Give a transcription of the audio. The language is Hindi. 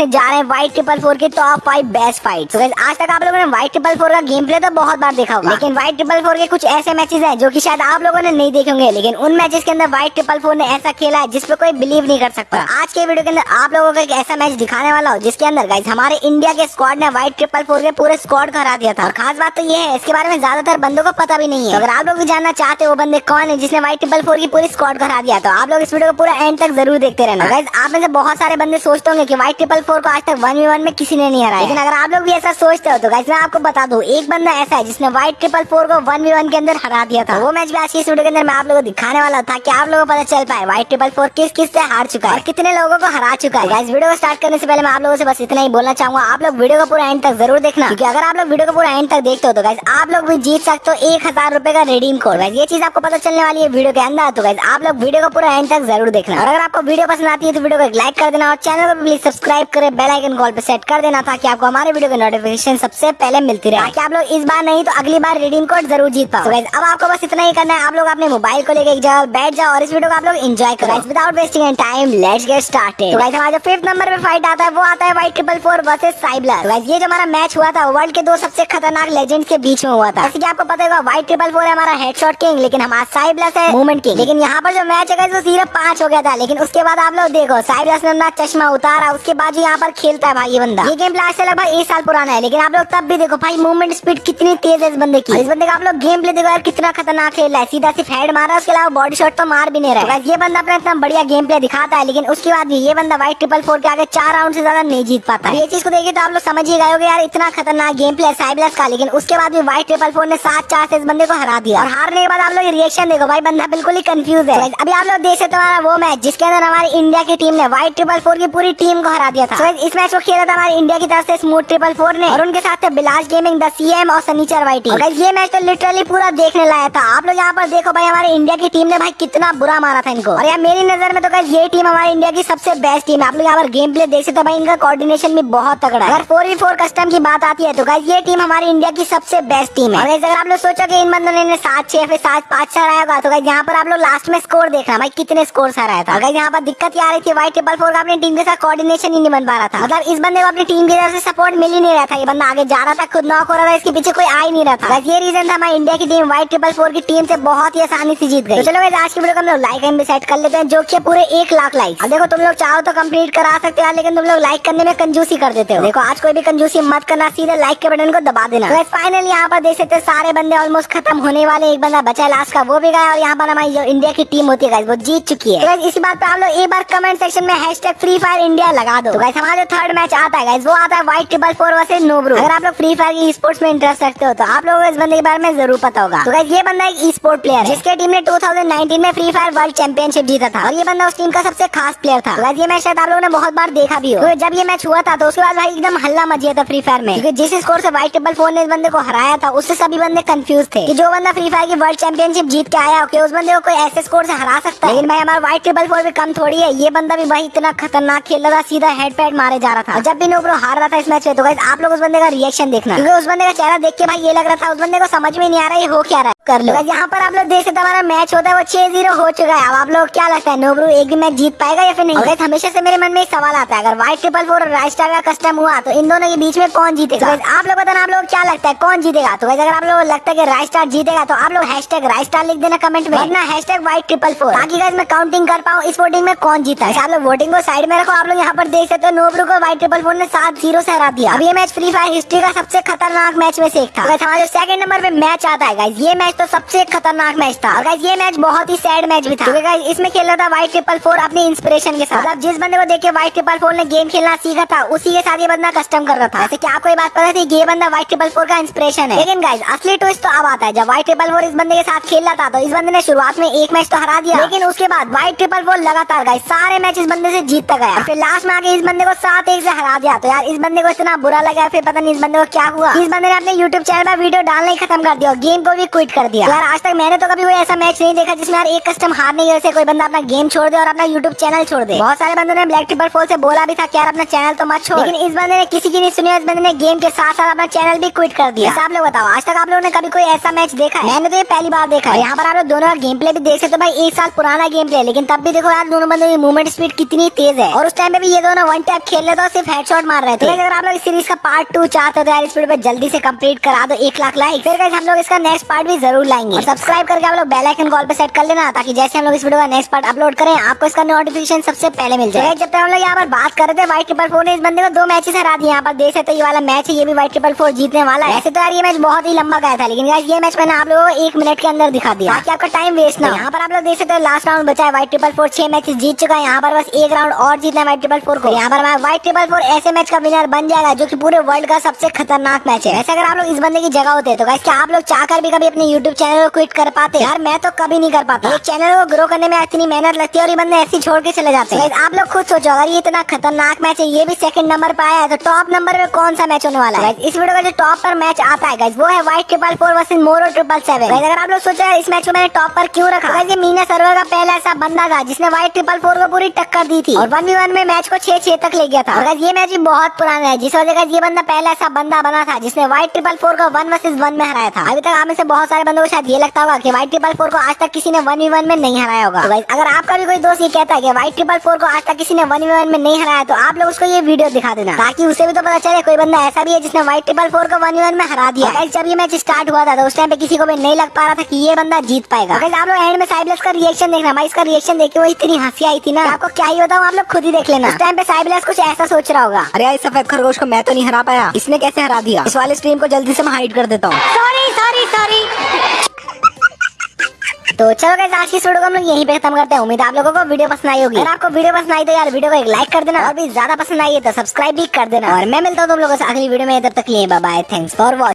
देखने जा रहे हैं व्हाइट ट्रिपल फोर के टॉप फाइव बेस्ट फाइट आज तक आप लोगों ने व्हाइट ट्रिपल फोर का गेम प्ले तो बहुत बार देखा होगा. लेकिन व्हाइट ट्रिपल फोर के कुछ ऐसे मैचेस हैं जो कि शायद आप लोगों ने नहीं देखे होंगे. लेकिन उन मैचेस के अंदर व्हाइट ट्रिपल फोर ने ऐसा खेला है जिसपे कोई बिलीव नहीं कर सकता. आज के वीडियो के अंदर आप लोगों को एक ऐसा मैच दिखाने वाला हो जिसके अंदर गाइस हमारे इंडिया के स्क्वाड ने व्हाइट ट्रिपल फोर के पूरे स्क्वाड को हरा दिया था. और खास बात तो ये है इसके बारे में ज़्यादातर बंदों को पता भी नहीं है. तो अगर आप लोग भी जानना चाहते हो बंदे कौन है जिसने व्हाइट ट्रिपल फोर की पूरी स्क्वाड को हरा दिया तो आप लोग इस वीडियो को पूरा एंड तक ज़रूर देखते रहना. गाइस आप में से बहुत सारे बंदे सोचते होंगे कि व्हाइट ट्रिपल फोर को आज तक वन वी वन में किसी ने नहीं हराया। लेकिन अगर आप लोग भी ऐसा सोचते हो तो गाइस मैं आपको बता दूँ एक बंदा ऐसा है जिसने व्हाइट ट्रिपल फोर को वन वी वन के अंदर हरा दिया था। वो मैच भी आज की इस वीडियो के अंदर मैं आप लोगों को दिखाने वाला था कि आप लोगों को पता चल पाए व्हाइट ट्रिपल फोर किस किस से हार चुका है और कितने लोगों को हरा चुका है। गाइस वीडियो को स्टार्ट करने से पहले मैं आप लोगों से बस इतना ही बोलना चाहूँगा आप लोग वीडियो को पूरा एंड तक ज़रूर देखना। क्योंकि अगर आप लोग वीडियो को पूरा एंड तक देखते हो तो गाइस आप लोग भी जीत सकते हो एक हज़ार रुपए का रिडीम कोड गाइस ये चीज़ आपको पता चलने वाली है वीडियो के अंदर तो गाइस आप लोग वीडियो को पूरा एंड तक ज़रूर देखना। और अगर आपको वीडियो पसंद आती है तो वीडियो को लाइक कर देना और चैनल को प्लीज़ सब्सक्राइब करे बेल आइकन कॉल पे सेट कर देना ताकि आपको हमारे वीडियो की नोटिफिकेशन सबसे पहले मिलती रहे। ताकि आप लोग इस बार नहीं तो अगली बार रिडीम कोड ज़रूर जीत पाओ। गाइस अब आपको बस इतना ही करना है। आप लोग अपने मोबाइल को लेकर एक जगह बैठ जाओ और इस वीडियो को आप लोग एंजॉय करो। Without wasting time let's get started guys हमारा जो फिफ्थ नंबर पे फाइट आता है, वो आता है व्हाइट ट्रिपल फोर वर्सेस साइबलर गाइस ये जो हमारा मैच हुआ था वर्ल्ड के दो सबसे खतरनाक लेजेंड के बीच में हुआ था। जैसे कि आपको पता होगा व्हाइट ट्रिपल फोर है हमारा हेडशॉट किंग लेकिन हमारा साइबलस है मूवमेंट किंग लेकिन यहाँ पर जो मैच है वो सिर्फ़ पाँच हो गया था। लेकिन उसके बाद आप लोग देखो साइबलस ने अपना चश्मा उतारा, उसके बाद जो यहाँ पर खेलता है भाई ये बंदा। ये गेम प्ले से लगभग एक साल पुराना है लेकिन आप लोग तब भी देखो भाई मूवमेंट स्पीड कितनी तेज है इस बंदे की। इस बंदे का आप लोग गेम प्ले देखो यार कितना खतरनाक खेल रहा है। सीधा सिर्फ़ हेड मारा उसके अलावा बॉडी शॉट तो मार भी नहीं रहा है। ये बंदा अपना इतना बढ़िया गेम प्ले दिखाता है लेकिन उसके बाद भी ये बंदा व्हाइट ट्रिपल फोर के आगे चार राउंड से ज़्यादा नहीं जीत पाता ये चीज़ को देखिए तो आप लोग समझ ही गए होगे यार इतना खतरनाक गेम प्ले साइबलस का लेकिन उसके बाद भी व्हाइट ट्रिपल फोर ने सात चार से इस बंदे को हरा दिया। और हारने के बाद आप लोग रिएक्शन देखो भाई बंदा बिल्कुल ही कंफ्यूज है। अभी आप लोग देख सकते हो वो मैच जिसके अंदर हमारी इंडिया की टीम ने व्हाइट ट्रिपल फोर की पूरी टीम को हरा दिया था। इस मैच को खेला था हमारे इंडिया की तरफ़ से स्मूथ ट्रिपल फोर ने। और उनके साथ थे बिलास गेमिंग द सीएम और सनीचर वाइटी और ये मैच तो लिटरली पूरा देखने लाया था। आप लोग यहाँ पर देखो भाई हमारे इंडिया की टीम ने भाई कितना बुरा मारा था इनको। और यार मेरी नज़र में तो गाइस ये टीम हमारी इंडिया की सबसे बेस्ट टीम है। आप लोग यहाँ पर गेम प्ले देख सकते हो भाई इनका कोऑर्डिनेशन भी बहुत तगड़ा है। अगर फोर वी फोर कस्टम की बात आती है तो गाइस ये टीम हमारी इंडिया की सबसे बेस्ट टीम है। अगर आप लोग सोचो कि इन बंदों ने सात छह फिर सात पाँच चार आया होगा तो गाइस यहाँ पर आप लोग लास्ट में स्कोर देखना भाई कितने स्कोर आ रहा था अगर यहाँ पर दिक्कत आ रही थी वाइट ट्रिपल फोर का अपनी टीम के साथ कोऑर्डिनेशन ही नहीं बन पा रहा था। मतलब इस बंदे को अपनी टीम की तरफ़ से सपोर्ट मिल ही नहीं रहा था, ये बंदा आगे जा रहा था, खुद नॉक हो रहा था, इसके पीछे कोई आ ही नहीं रहा था। ये रीजन था हमारी इंडिया की टीम व्हाइट ट्रिपल फोर की टीम से बहुत ही आसानी से जीत गई। तो चलो आज की वीडियो को हम लोग लाइक एंड सेट कर लेते हैं, जो कि पूरे एक लाख लाइक अब देखो, तुम लोग चाहो तो कंप्लीट करा सकते हो लेकिन तुम लोग लाइक करने में कंजूसी कर देते हो। देखो, आज कोई भी कंजूसी मत करना, सीधे लाइक के बटन को दबा देना। तो फाइनल यहाँ पर देख सकते सारे बंदे ऑलमोस्ट खत्म होने वाले एक बंदा बचा लास्ट का वो भी गया और यहाँ पर हमारी जो इंडिया की टीम होती है वो जीत चुकी है। तो इसी बात पे आप लोग एक बार कमेंट सेक्शन में हैश फ्री फायर इंडिया लगा दो। तो हमारा जो थर्ड मैच आता है वो आता है white triple four versus Nobru अगर आप लोग फ्री फायर की स्पोर्ट्स में इंटरेस्ट रखते हो तो आप लोगों को इस बंदे के बारे में ज़रूर पता होगा। तो ये बंदा एक ई स्पोर्ट प्लेयर है जिसके टीम ने 2019 में फ्री फायर वर्ल्ड चैंपियनशिप जीता था। और ये बंदा उस टीम का सबसे खास प्लेयर था। तो ये मैच शायद आप लोगों ने बहुत बार देखा भी हो। तो जब ये मैच हुआ था तो उसके बाद भाई एकदम हल्ला मच गया था फ्री फायर में। क्योंकि जिस स्कोर से व्हाइट ट्रिपल फोर ने इस बंदे को हराया था उससे सभी बंदे कंफ्यूज थे कि जो बंदा फ्री फायर की वर्ल्ड चैंपियनशिप जीत के आया कि उस बंदे को कोई ऐसे स्कोर से हरा सकता है? लेकिन भाई हमारा व्हाइट ट्रिपल फोर भी कम थोड़ी है। ये बंदा भी भाई इतना खतरनाक खेल रहा था सीधा हेड पैड मारे जा रहा था। जब भी नोब्रो हार रहा था इस मैच में तो आप लोग उस बंदे का रिएक्शन देखना। क्योंकि उस बंदे का चेहरा देख के भाई ये लग रहा था, उस बंदे को समझ में नहीं आ रहा है हो क्या रहा है। कर लो। यहाँ पर आप लोग देख सकते हमारा मैच होता है वो छह ज़ीरो हो चुका है। अब आप लोग क्या लगता है नोब्रू एक भी मैच जीत पाएगा या फिर नहीं? और हमेशा से मेरे मन में एक सवाल आता है अगर व्हाइट ट्रिपल फोर और राइस्टार का कस्टम हुआ तो इन दोनों के बीच में कौन जीतेगा? तो आप लोग बताना आप लोग क्या लगता है कौन जीतेगा? तो वैसे अगर आप लोग लगता है कि राइस्टार जीतेगा तो आप लोग हैश टैग राइस्टार लिख देना कमेंट में। अपना hashtag white triple four ताकि मैं काउंटिंग कर पाऊँ इस वोटिंग में कौन जीता है। आप लोग वोटिंग को साइड में रखो आप लोग यहाँ पर देख सकते हो नोब्रू को व्हाइट ट्रिपल फोर ने सात ज़ीरो से हरा दिया। अब ये मैच फ्री फायर हिस्ट्री का सबसे खतरनाक मैच में से एक था। हमारे सेकंड नंबर पे मैच आता है ये मैच तो सबसे खतरनाक मैच था। और गाइस ये मैच बहुत ही सैड मैच भी था। क्योंकि गाइस इसमें खेल रहा था व्हाइट ट्रिपल फोर अपनी इंस्पिरेशन के साथ। मतलब जिस बंदे को देख के व्हाइट ट्रिपल फोर ने गेम खेलना सीखा था उसी के साथ ये बंदा कस्टम कर रहा था। जैसे की आपको ये बात पता थी ये बंदा व्हाइट ट्रिपल फोर का इंस्पिरेशन है। लेकिन गाइस असली ट्विस्ट तो अब आता है। जब व्हाइट ट्रिपल फोर इस बंदे के साथ खेल रहा था तो इस बंदे ने शुरुआत में एक मैच तो हरा दिया। लेकिन उसके बाद व्हाइट ट्रिपल फोर लगातार गाइस सारे मैच इस बंदे से जीतता गया। फिर लास्ट में आके इस बंदे को सात एक से हरा दिया। तो यार इस बंदे को इतना बुरा लगा फिर पता नहीं इस बंदे को क्या हुआ। इस बंदे ने अपने यूट्यूब चैनल पर वीडियो डालना ही खत्म कर दिया और गेम को भी क्विट कर दिया। यार आज तक मैंने तो कभी कोई ऐसा मैच नहीं देखा जिसमें यार एक कस्टम हारने की वजह से कोई बंदा अपना गेम छोड़ दे और अपना यूट्यूब चैनल छोड़ दे। बहुत सारे बंदों ने ब्लैक ट्रिपल फोर से बोला भी था कि यार अपना चैनल तो मत छोड़। लेकिन इस बंदे ने किसी की नहीं सुनी इस बंदे ने गेम के साथ साथ अपना चैनल भी क्विट कर दिया। आप लोग बताओ आज तक आप लोगों ने कभी कोई ऐसा मैच देखा है? मैंने तो ये पहली बार देखा है। यहाँ पर आप लोग दोनों गेम प्ले भी देख सकते हो भाई एक साल पुराना गेम प्ले लेकिन तब भी देखो यार दोनों बंदों की मूवमेंट स्पीड कितनी तेज है। और उस टाइम पे भी ये दोनों वन टैप खेल रहे थे और सिर्फ़ हेडशॉट मार रहे थे। अगर आप लोग इस सीरीज़ का पार्ट टू चाहते हो तो यार इस वीडियो पे जल्दी से कंप्लीट करा दो एक लाख लाइक फिर हम लोग इसका नेक्स्ट पार्ट भी ज़रूर लाएँगे। और सब्सक्राइब करके आप लोग बेल आइकन कॉल पे सेट कर लेना ताकि जैसे हम लोग इस वीडियो का नेक्स्ट पार्ट अपलोड करें आपको इसका नोटिफिकेशन सबसे पहले मिल जाए। जब तक हम लोग यहाँ पर बात कर रहे थे व्हाइट ट्रिपल फोर ने इस बंदे को दो मैचेस हरा दिए। यहाँ पर देख सकते ये वाला मैच है ये भी व्हाइट ट्रिपल फोर जीतने वाला है। ऐसे तो यार ये मैच बहुत ही लंबा गया था लेकिन यार ये मैच मैंने आप लोगों को एक मिनट के अंदर दिखा दिया। ताकि आपका टाइम वेस्ट ना। यहाँ पर आप लोग देख सकते हैं लास्ट राउंड बचा है व्हाइट ट्रिपल फोर छह मैच जीत चुका है। यहाँ पर बस एक राउंड और जीतना है व्हाइट ट्रिपल फोर को। यहाँ पर व्हाइट ट्रिपल फोर ऐसे मैच का विनर बन जाएगा जो की पूरे वर्ल्ड का सबसे खतरनाक मैच है। वैसे अगर आप लोग इस बंदे की जगह होते तो क्या आप लोग चाहकर भी कभी अपने यूट्यूब चैनल को क्विट कर पाते। यार मैं तो कभी नहीं कर पाता। एक चैनल को ग्रो करने में इतनी मेहनत लगती है और ये बंदे ऐसी छोड़ के चले जाते हैं। आप लोग खुद सोचो अगर ये इतना खतरनाक मैच है ये भी सेकंड नंबर पर आया है तो टॉप नंबर पे कौन सा मैच होने वाला है? इस वीडियो का जो टॉप पर मैच आता है वो है white triple four versus Moro triple seven अगर आप लोग सोचा इस मैच को मैंने टॉप पर क्यों रखा? ये मीना सर्वर का पहला ऐसा बंदा था जिसने व्हाइट ट्रिपल फोर को पूरी टक्कर दी थी। और वन वी वन में मैच को छह छह तक ले गया था। अगर ये मैच भी बहुत पुराना है जिस वजह से ये बंदा पहला ऐसा बंदा बना था जिसने व्हाइट ट्रिपल फोर को वन वर्सेज वन में हराया था। अभी तक आप में से बहुत सारे बंदों को शायद ये लगता होगा कि व्हाइट ट्रिपल फोर को आज तक किसी ने वन वी वन में नहीं हराया होगा। तो अगर आपका भी कोई दोस्त ये कहता है कि व्हाइट ट्रिपल फोर को आज तक किसी ने वन वी वन में नहीं हराया तो आप लोग उसको ये वीडियो दिखा देना। ताकि उसे भी तो पता चले, कोई बंदा ऐसा भी है जिसने व्हाइट ट्रिपल फोर को वन वी वन में हरा दिया। जब ये मैच स्टार्ट हुआ था तो उस टाइम पे किसी को भी नहीं लग पा रहा था कि ये बंदा जीत पाएगा। आप लोग एंड में साइबलेस का रिएक्शन देखना। भाई, इसका रिएक्शन देख वो इतनी हँसी आई थी ना। आपको क्या ही बताऊँ, आप लोग खुद ही देख लेना। टाइम पे साइबलेस कुछ ऐसा सोच रहा होगा। अरे इस सफ़ेद खरगोश को मैं तो नहीं हरा पाया। इसने कैसे हरा दिया? इस वाले स्ट्रीम को जल्दी से मैं हाइड कर देता हूँ। सॉरी सॉरी सॉरी तो चलो गाइस आज की वीडियो को हम लोग यहीं पे खत्म करते हैं। उम्मीद आप लोगों को वीडियो पसंद आई होगी। अगर आपको वीडियो पसंद आई तो यार वीडियो को एक लाइक कर देना। और भी ज़्यादा पसंद आई है तो सब्सक्राइब भी कर देना। और मैं मिलता हूँ तुम लोगों से अगली वीडियो में। तब तक लिए बाय थैंक्स फॉर वॉचिंग